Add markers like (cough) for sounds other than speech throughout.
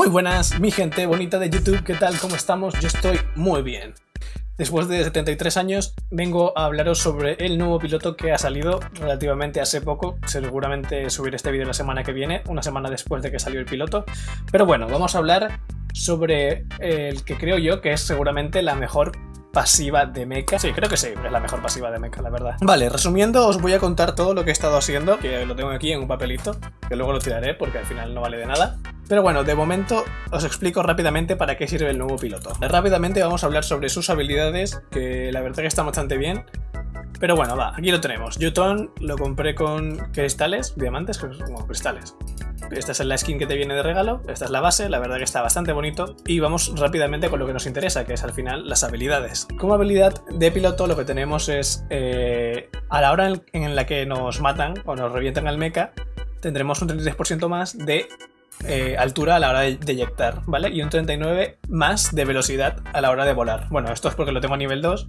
Muy buenas, mi gente bonita de YouTube, ¿qué tal? ¿Cómo estamos? Yo estoy muy bien. Después de 73 años, vengo a hablaros sobre el nuevo piloto que ha salido relativamente hace poco. Seguramente subiré este vídeo la semana que viene, una semana después de que salió el piloto. Pero bueno, vamos a hablar sobre el que creo yo que es seguramente la mejor pasiva de mecha. Sí, creo que sí, es la mejor pasiva de mecha, la verdad. Vale, resumiendo, os voy a contar todo lo que he estado haciendo, que lo tengo aquí en un papelito, que luego lo tiraré porque al final no vale de nada. Pero bueno, de momento os explico rápidamente para qué sirve el nuevo piloto. Rápidamente vamos a hablar sobre sus habilidades, que la verdad que están bastante bien. Pero bueno, va, aquí lo tenemos. Yuton lo compré con cristales, diamantes, como cristales. Esta es la skin que te viene de regalo, esta es la base, la verdad que está bastante bonito. Y vamos rápidamente con lo que nos interesa, que es al final las habilidades. Como habilidad de piloto lo que tenemos es, eh, a la hora en la que nos matan o nos revientan al mecha, tendremos un 33% más de eh, altura a la hora de, eyectar, ¿vale? Y un 39 más de velocidad a la hora de volar. Bueno, esto es porque lo tengo a nivel 2,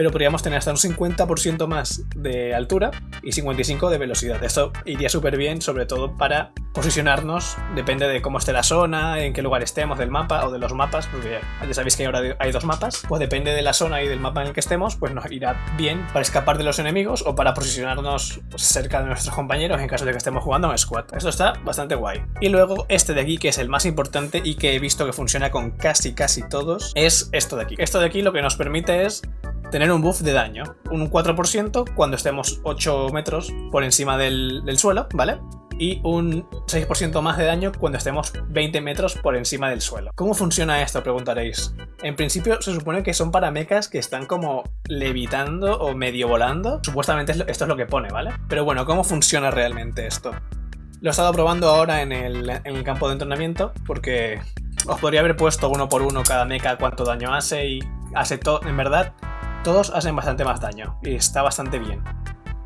pero podríamos tener hasta un 50% más de altura y 55 de velocidad. Esto iría súper bien, sobre todo para posicionarnos, depende de cómo esté la zona, en qué lugar estemos del mapa o de los mapas, porque ya sabéis que ahora hay dos mapas, pues depende de la zona y del mapa en el que estemos, pues nos irá bien para escapar de los enemigos o para posicionarnos cerca de nuestros compañeros en caso de que estemos jugando en squad. Esto está bastante guay. Y luego este de aquí, que es el más importante y que he visto que funciona con casi casi todos, es esto de aquí. Esto de aquí lo que nos permite es tener un buff de daño, un 4% cuando estemos 8 metros por encima del, suelo, ¿vale? y un 6% más de daño cuando estemos 20 metros por encima del suelo. ¿Cómo funciona esto? Preguntaréis. En principio se supone que son para mechas que están como levitando o medio volando. Supuestamente esto es lo que pone, ¿vale? Pero bueno, ¿cómo funciona realmente esto? Lo he estado probando ahora en el, en el campo de entrenamiento porque os podría haber puesto uno por uno cada mecha cuánto daño hace y hace todo, en verdad, todos hacen bastante más daño y está bastante bien.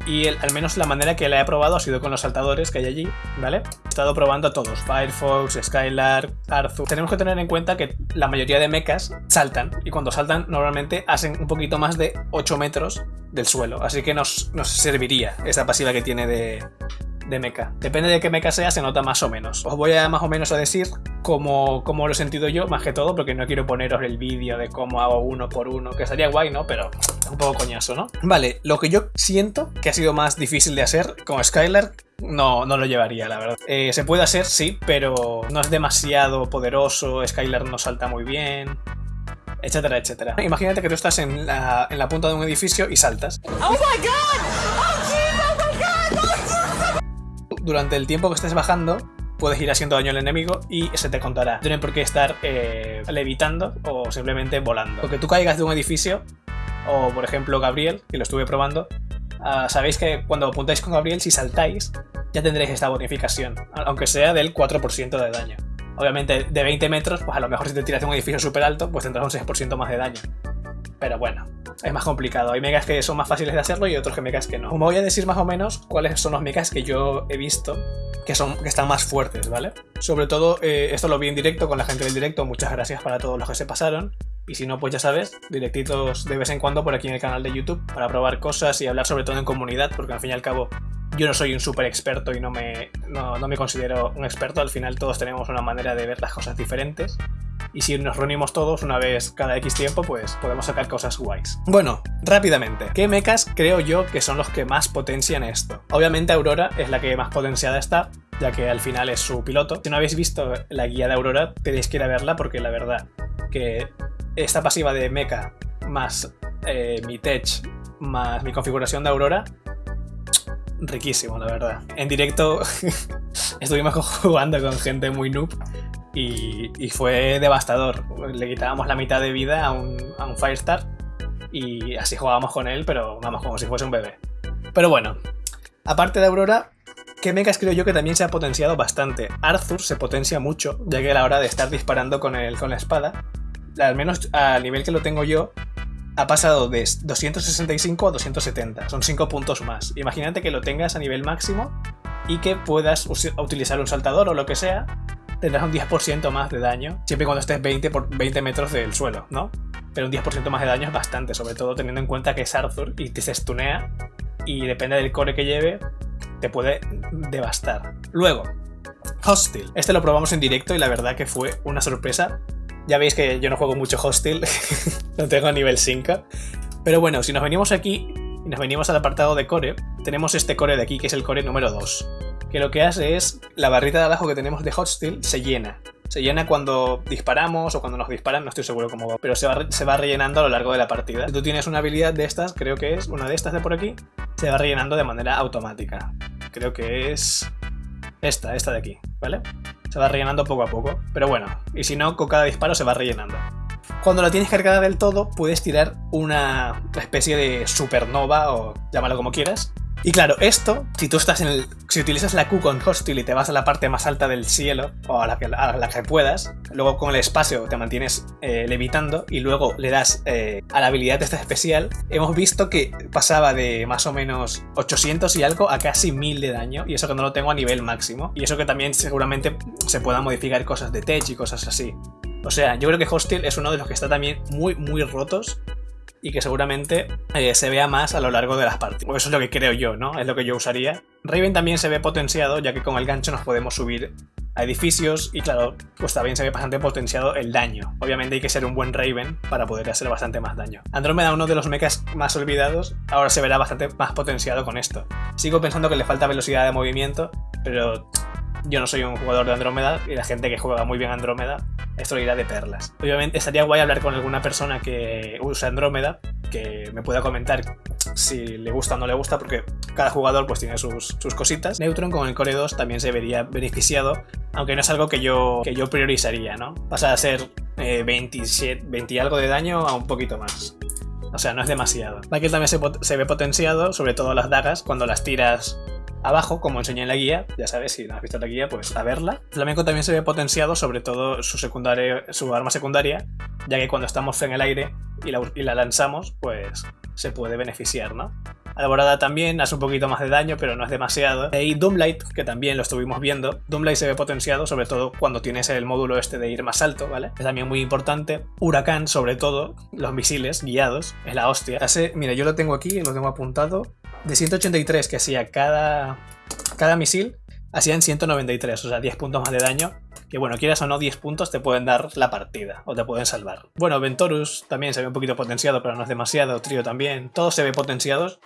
Y al menos la manera que la he probado ha sido con los saltadores que hay allí, ¿vale? He estado probando a todos, Firefox, Skylark, Arthur. Tenemos que tener en cuenta que la mayoría de mechas saltan, y cuando saltan normalmente hacen un poquito más de 8 metros del suelo, así que nos, nos serviría esa pasiva que tiene de, de mecha. Depende de qué mecha sea, se nota más o menos. Os voy a más o menos a decir cómo, cómo lo he sentido yo, más que todo, porque no quiero poneros el vídeo de cómo hago uno por uno, que sería guay, ¿no? Pero es un poco coñazo, ¿no? Vale, lo que yo siento que ha sido más difícil de hacer con Skylar no, no lo llevaría, la verdad. Eh, se puede hacer, sí, pero no es demasiado poderoso, Skylar no salta muy bien, etcétera, etcétera. Imagínate que tú estás en la, en la punta de un edificio y saltas. ¡Oh, my God! Durante el tiempo que estés bajando puedes ir haciendo daño al enemigo y se te contará. No tienen por qué estar eh, levitando o simplemente volando. Porque tú caigas de un edificio, o por ejemplo Gabriel, que lo estuve probando, ah, sabéis que cuando apuntáis con Gabriel, si saltáis, ya tendréis esta bonificación, aunque sea del 4% de daño. Obviamente de 20 metros, pues a lo mejor si te tiras de un edificio súper alto, pues tendrás un 6% más de daño. Pero bueno, es más complicado. Hay megas que son más fáciles de hacerlo y otros que megas que no. Como voy a decir más o menos cuáles son los megas que yo he visto que, son, que están más fuertes, ¿vale? Sobre todo, eh, esto lo vi en directo con la gente del directo. Muchas gracias para todos los que se pasaron. Y si no, pues ya sabes, directitos de vez en cuando por aquí en el canal de YouTube para probar cosas y hablar sobre todo en comunidad, porque al fin y al cabo yo no soy un súper experto y no me, no, no me considero un experto. Al final todos tenemos una manera de ver las cosas diferentes y si nos reunimos todos una vez cada X tiempo, pues podemos sacar cosas guays. Bueno, rápidamente, ¿qué mechas creo yo que son los que más potencian esto? Obviamente Aurora es la que más potenciada está, ya que al final es su piloto. Si no habéis visto la guía de Aurora, tenéis que ir a verla porque la verdad que esta pasiva de mecha más eh, mi tech más mi configuración de Aurora riquísimo, la verdad. En directo (laughs) estuvimos (laughs) jugando con gente muy noob y, fue devastador. Le quitábamos la mitad de vida a un, a un Firestar y así jugábamos con él, pero vamos, como si fuese un bebé. Pero bueno, aparte de Aurora, ¿qué mechas creo yo que también se ha potenciado bastante? Arthur se potencia mucho, ya que a la hora de estar disparando con, el, con la espada, al menos al nivel que lo tengo yo, ha pasado de 265 a 270, son 5 puntos más. Imagínate que lo tengas a nivel máximo y que puedas utilizar un saltador o lo que sea tendrás un 10% más de daño, siempre cuando estés 20 por 20 metros del suelo, ¿no? Pero un 10% más de daño es bastante, sobre todo teniendo en cuenta que es Arthur y te se stunea y depende del core que lleve, te puede devastar. Luego, Hostil. Este lo probamos en directo y la verdad que fue una sorpresa. Ya veis que yo no juego mucho Hostil, (laughs) no tengo nivel 5. Pero bueno, si nos venimos aquí y nos venimos al apartado de core, tenemos este core de aquí que es el core número 2. Que lo que hace es, la barrita de abajo que tenemos de Hostil se llena. Se llena cuando disparamos o cuando nos disparan, no estoy seguro cómo va, pero se va, se va rellenando a lo largo de la partida. Tú tienes una habilidad de estas, creo que es una de estas de por aquí, se va rellenando de manera automática. Creo que es esta, esta de aquí, ¿vale? Se va rellenando poco a poco, pero bueno, y si no, con cada disparo se va rellenando. Cuando la tienes cargada del todo, puedes tirar una especie de supernova o llámalo como quieras, y claro, esto, si tú estás en el. Si utilizas la Q con Hostil y te vas a la parte más alta del cielo, o a la que, puedas, luego con el espacio te mantienes eh, levitando y luego le das eh, a la habilidad esta especial, hemos visto que pasaba de más o menos 800 y algo a casi 1000 de daño, y eso que no lo tengo a nivel máximo. Y eso que también seguramente se puedan modificar cosas de tech y cosas así. O sea, yo creo que Hostil es uno de los que está también muy, muy rotos y que seguramente eh, se vea más a lo largo de las partidas. Eso es lo que creo yo, ¿no? Es lo que yo usaría. Raven también se ve potenciado, ya que con el gancho nos podemos subir a edificios y claro, pues también se ve bastante potenciado el daño. Obviamente hay que ser un buen Raven para poder hacer bastante más daño. Andrómeda, uno de los mechas más olvidados, ahora se verá bastante más potenciado con esto. Sigo pensando que le falta velocidad de movimiento, pero yo no soy un jugador de Andrómeda y la gente que juega muy bien Andrómeda, esto lo irá de perlas. Obviamente estaría guay hablar con alguna persona que usa Andrómeda, que me pueda comentar si le gusta o no le gusta, porque cada jugador pues tiene sus, cositas. Neutron con el Core 2 también se vería beneficiado, aunque no es algo que yo, que yo priorizaría, ¿no? Pasa a ser 27, eh, 20 y algo de daño a un poquito más. O sea, no es demasiado. Michael también se ve potenciado, sobre todo las dagas, cuando las tiras Abajo, como enseñé en la guía, ya sabes, si no has visto la guía, pues a verla. Flamenco también se ve potenciado, sobre todo su, secundaria, su arma secundaria, ya que cuando estamos en el aire y la, y la lanzamos, pues se puede beneficiar, ¿no? Alborada también hace un poquito más de daño, pero no es demasiado. Y Doomlight, que también lo estuvimos viendo. Doomlight se ve potenciado, sobre todo cuando tienes el módulo este de ir más alto, ¿vale? Es también muy importante. Huracán, sobre todo, los misiles guiados, es la hostia. Mira, yo lo tengo aquí, lo tengo apuntado de 183 que hacía cada, cada misil, hacían 193, o sea, 10 puntos más de daño. Que bueno, quieras o no, 10 puntos te pueden dar la partida, o te pueden salvar. Bueno, Ventorus también se ve un poquito potenciado, pero no es demasiado. Trio también, todos se ven potenciados.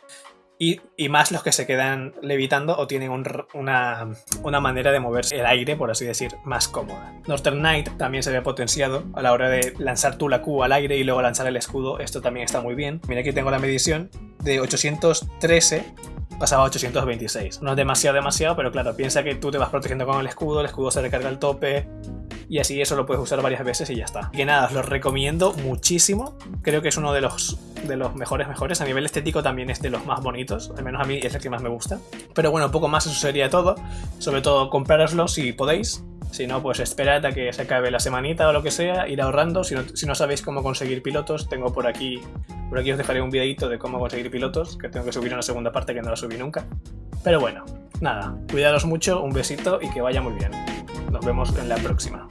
Y, más los que se quedan levitando o tienen una, una, manera de moverse el aire, por así decir, más cómoda. Northern Knight también se ve potenciado a la hora de lanzar tú la Q al aire y luego lanzar el escudo. Esto también está muy bien. Mira aquí tengo la medición de 813 pasaba a 826. No es demasiado, demasiado, pero claro, piensa que tú te vas protegiendo con el escudo, el escudo se recarga al tope, y así eso lo puedes usar varias veces y ya está. Que nada, os lo recomiendo muchísimo. Creo que es uno de los, de los mejores mejores. A nivel estético también es de los más bonitos. Al menos a mí es el que más me gusta. Pero bueno, poco más eso sería todo. Sobre todo comprároslo si podéis. Si no, pues esperad a que se acabe la semanita o lo que sea, ir ahorrando. Si no, si no sabéis cómo conseguir pilotos, tengo por aquí, por aquí os dejaré un videito de cómo conseguir pilotos, que tengo que subir una segunda parte que no la subí nunca. Pero bueno, nada, cuidaros mucho, un besito y que vaya muy bien. Nos vemos en la próxima.